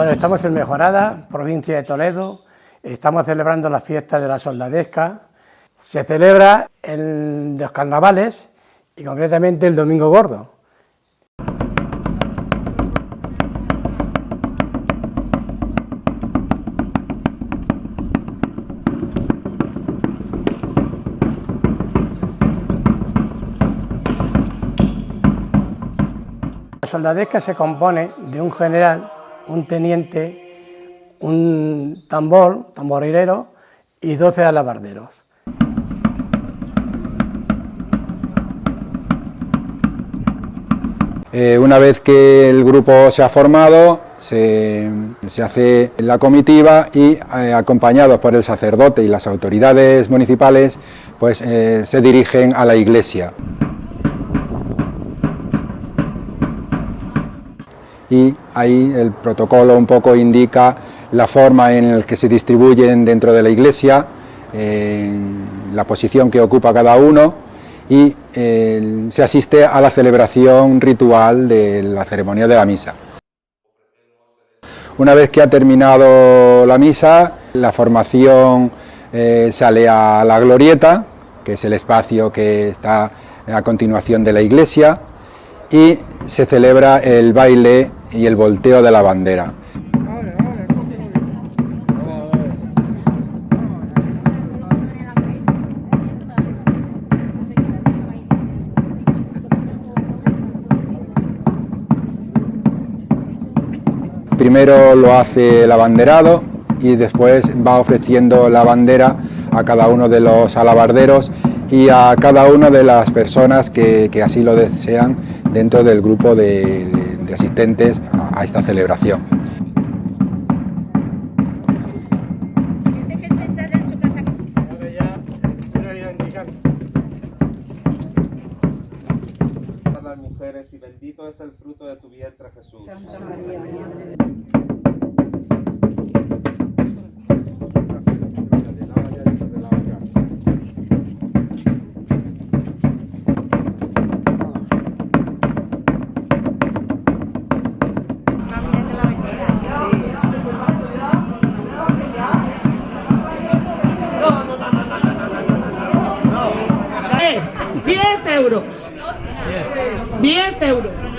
Bueno, estamos en Mejorada, provincia de Toledo, estamos celebrando la fiesta de la soldadesca. Se celebra en los carnavales y concretamente el Domingo Gordo. La soldadesca se compone de un general un teniente, un tambor, tamborilero y 12 alabarderos. Eh, una vez que el grupo se ha formado, se, hace la comitiva y eh, acompañados por el sacerdote y las autoridades municipales, pues eh, se dirigen a la iglesia. Y ahí el protocolo un poco indica la forma en la que se distribuyen dentro de la iglesia, la posición que ocupa cada uno y se asiste a la celebración ritual de la ceremonia de la misa. Una vez que ha terminado la misa, la formación eh, sale a la glorieta, que es el espacio que está a continuación de la iglesia, y se celebra el baile y el volteo de la bandera. Primero lo hace el abanderado y después va ofreciendo la bandera a cada uno de los alabarderos y a cada una de las personas que, así lo desean dentro del grupo de, asistentes a, esta celebración. las mujeres y bendito es el fruto de tu vientre Jesús. Euros. 10 euros.